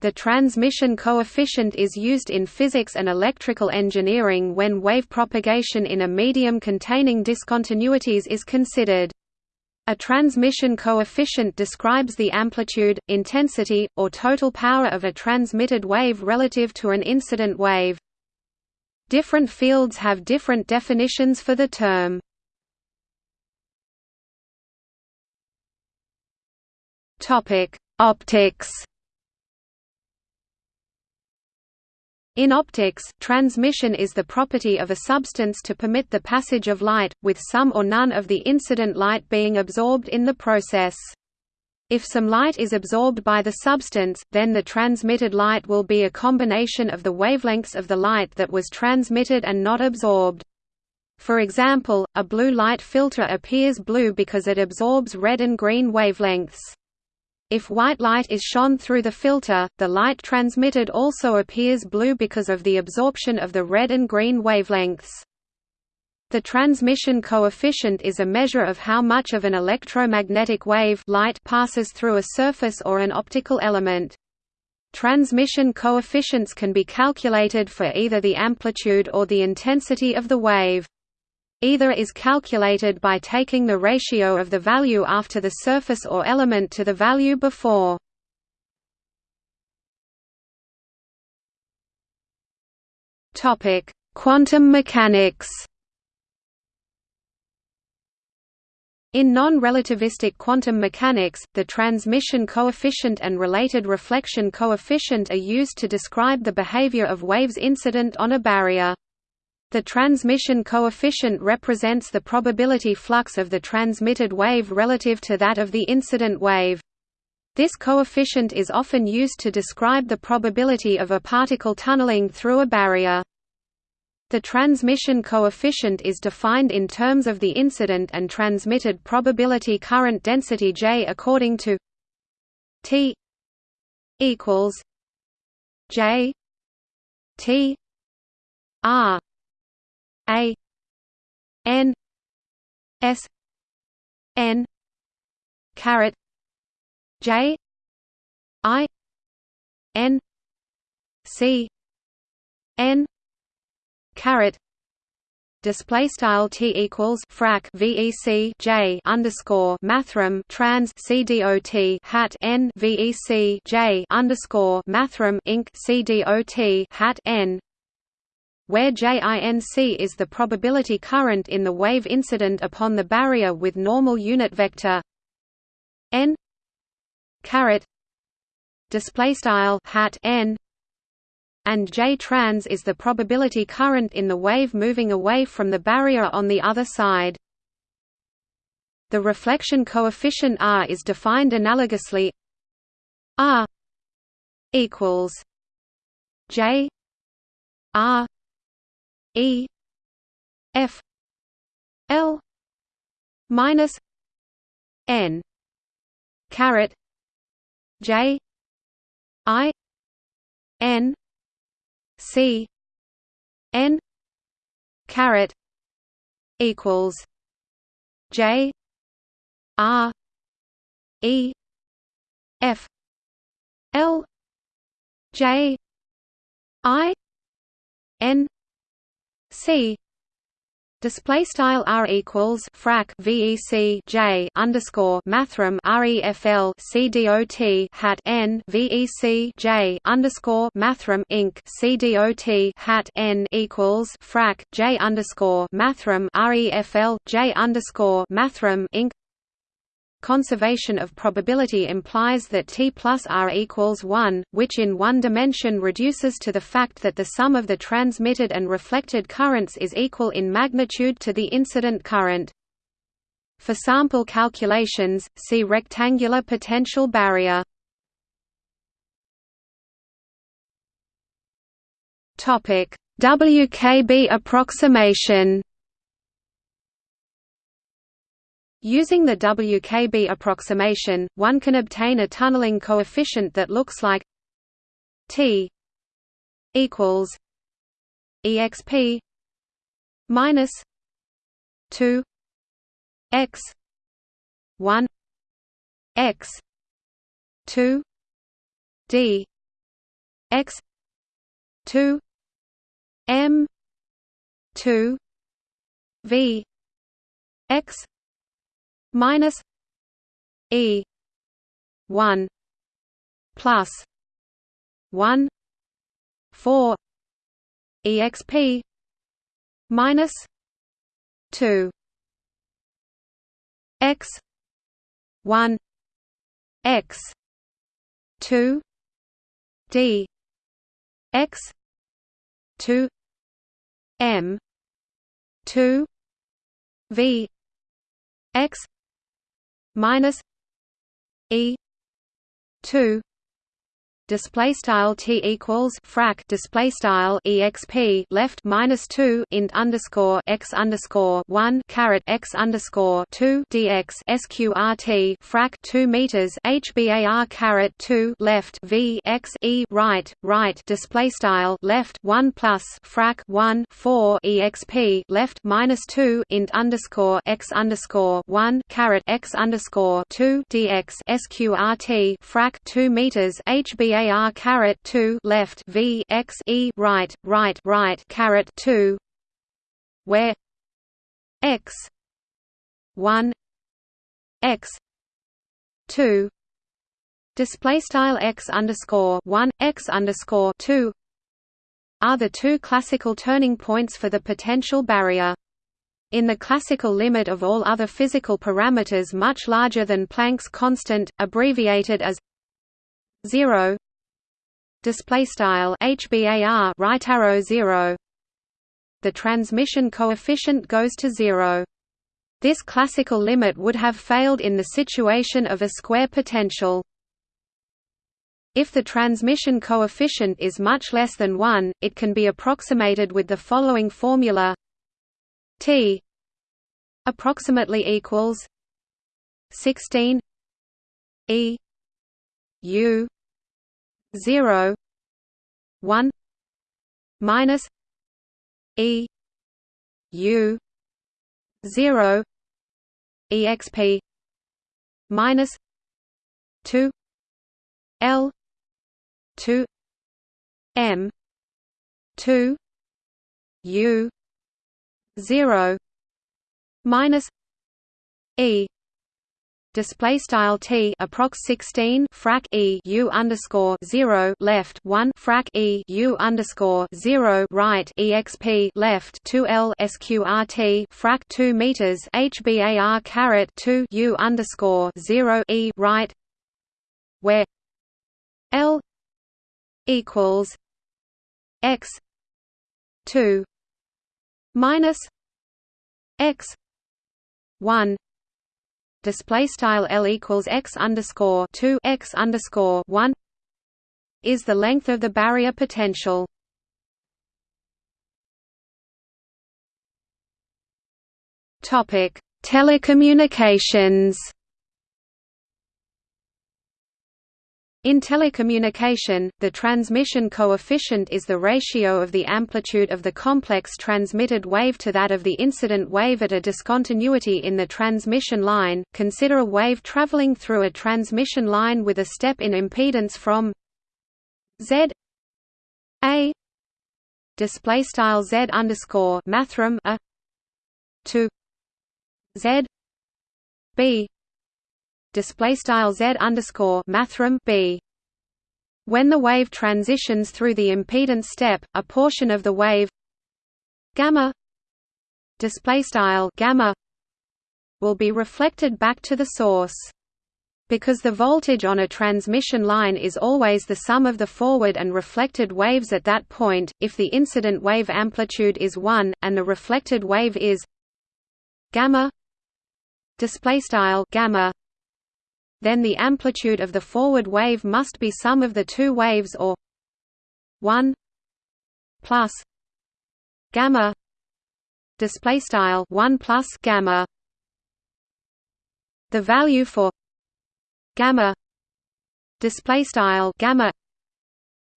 The transmission coefficient is used in physics and electrical engineering when wave propagation in a medium containing discontinuities is considered. A transmission coefficient describes the amplitude, intensity, or total power of a transmitted wave relative to an incident wave. Different fields have different definitions for the term. Optics. In optics, transmission is the property of a substance to permit the passage of light, with some or none of the incident light being absorbed in the process. If some light is absorbed by the substance, then the transmitted light will be a combination of the wavelengths of the light that was transmitted and not absorbed. For example, a blue light filter appears blue because it absorbs red and green wavelengths. If white light is shone through the filter, the light transmitted also appears blue because of the absorption of the red and green wavelengths. The transmission coefficient is a measure of how much of an electromagnetic wave light passes through a surface or an optical element. Transmission coefficients can be calculated for either the amplitude or the intensity of the wave. Either is calculated by taking the ratio of the value after the surface or element to the value before. Topic: Quantum mechanics. In non-relativistic quantum mechanics, the transmission coefficient and related reflection coefficient are used to describe the behavior of waves incident on a barrier. The transmission coefficient represents the probability flux of the transmitted wave relative to that of the incident wave. This coefficient is often used to describe the probability of a particle tunneling through a barrier. The transmission coefficient is defined in terms of the incident and transmitted probability current density J according to T equals J T R a N S N caret J I N C N caret display style t equals frac vec j underscore mathrm trans c dot hat n vec j underscore mathrm inc c dot hat n where JINC is the probability current in the wave incident upon the barrier with normal unit vector n caret display style hat n and J trans is the probability current in the wave moving away from the barrier on the other side. The reflection coefficient R is defined analogously R equals J R E F L minus N caret J I N C N caret equals J R E F L J I N C. Display style r equals frac vec j underscore mathrm refl c dot hat n vec j underscore mathrm inc. C dot hat n equals frac j underscore mathrm refl j underscore mathrm inc Conservation of probability implies that T plus R equals 1, which in one dimension reduces to the fact that the sum of the transmitted and reflected currents is equal in magnitude to the incident current. For sample calculations, see rectangular potential barrier. WKB approximation Using the WKB approximation, one can obtain a tunneling coefficient that looks like T equals exp minus 2 x 1 x 2 d x 2 m 2 v x minus e 1 plus 1 4 exp minus 2 x 1 x 2 d x 2 m 2 v x minus e 2 display style t equals frac display style exp left minus two int underscore x underscore one caret x underscore two dx sqrt frac two meters hbar caret two left v x e right right display style left one plus frac one four exp left minus two int underscore x underscore one caret x underscore two dx sqrt frac two meters hbar hbar caret 2 left v x e right right right caret 2 where x 1 x 2 display style x underscore 1 x underscore 2 are the two classical turning points for the potential barrier. In the classical limit of all other physical parameters much larger than Planck's constant, abbreviated as 0 display style HBAR right arrow 0 the transmission coefficient goes to 0 this classical limit would have failed in the situation of a square potential. If the transmission coefficient is much less than 1 it can be approximated with the following formula. T approximately equals 16 E U 0 1 minus e u 0 exp minus 2 l 2 m 2 u 0 minus e display style t approx 16 frac e u underscore 0 left 1 frac e u underscore 0 right exp left 2 l sqrt frac 2 meters hbar caret 2 u underscore 0 e right where l equals x 2 minus x 1 display style L equals x underscore two x underscore one is the length of the barrier potential. Topic: Telecommunications. In telecommunication, the transmission coefficient is the ratio of the amplitude of the complex transmitted wave to that of the incident wave at a discontinuity in the transmission line. Consider a wave traveling through a transmission line with a step in impedance from Z A display style Z underscore mathrm a to Z B display style z underscore mathrm b. When the wave transitions through the impedance step, a portion of the wave gamma display style gamma will be reflected back to the source. Because the voltage on a transmission line is always the sum of the forward and reflected waves at that point, if the incident wave amplitude is 1 and the reflected wave is gamma display style gamma then the amplitude of the forward wave must be sum of the two waves or 1 plus gamma display style 1 plus gamma. The value for gamma display style gamma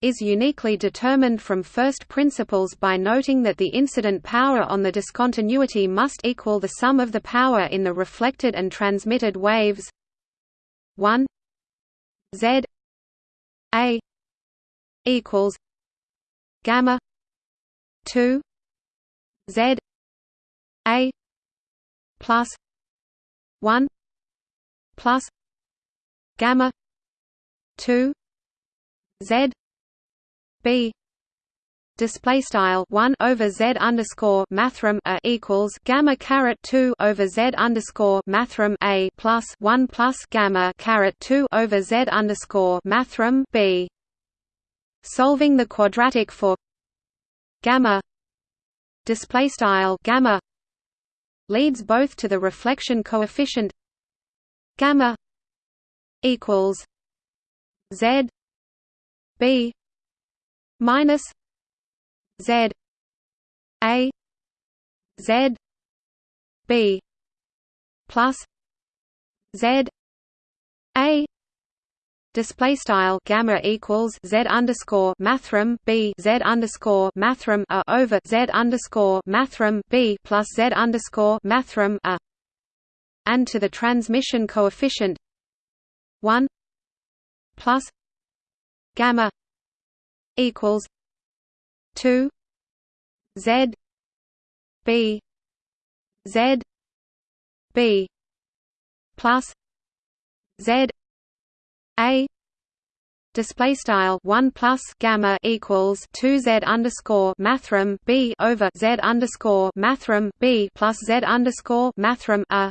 is uniquely determined from first principles by noting that the incident power on the discontinuity must equal the sum of the power in the reflected and transmitted waves 1 z. A. equals gamma 2 z. A. plus 1 plus gamma 2 z. B display style 1 over z underscore mathrm a equals gamma caret 2 over z underscore mathrm a plus 1 plus gamma caret 2 over z underscore mathrm b. Solving the quadratic for gamma display style gamma leads both to the reflection coefficient gamma equals z b minus z a z b plus z a. Display style gamma equals z underscore mathrm b z underscore mathrm a over z underscore mathrm b plus z underscore mathrm a. And to the transmission coefficient one plus gamma equals two z b z b plus z a display style 1 plus gamma equals 2 z underscore mathrm b over z underscore mathrm b plus z underscore mathrm a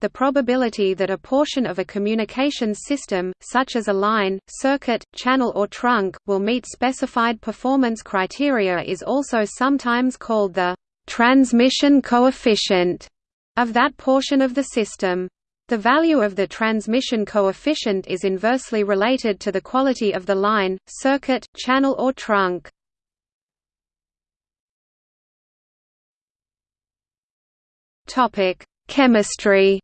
the probability that a portion of a communications system, such as a line, circuit, channel or trunk, will meet specified performance criteria is also sometimes called the transmission coefficient of that portion of the system. The value of the transmission coefficient is inversely related to the quality of the line, circuit, channel or trunk. Chemistry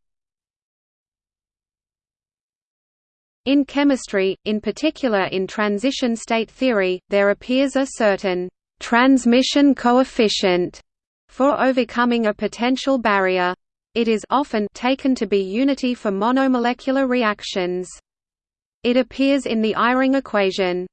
In chemistry, in particular in transition state theory, there appears a certain transmission coefficient for overcoming a potential barrier. It is often taken to be unity for monomolecular reactions. It appears in the Eyring equation.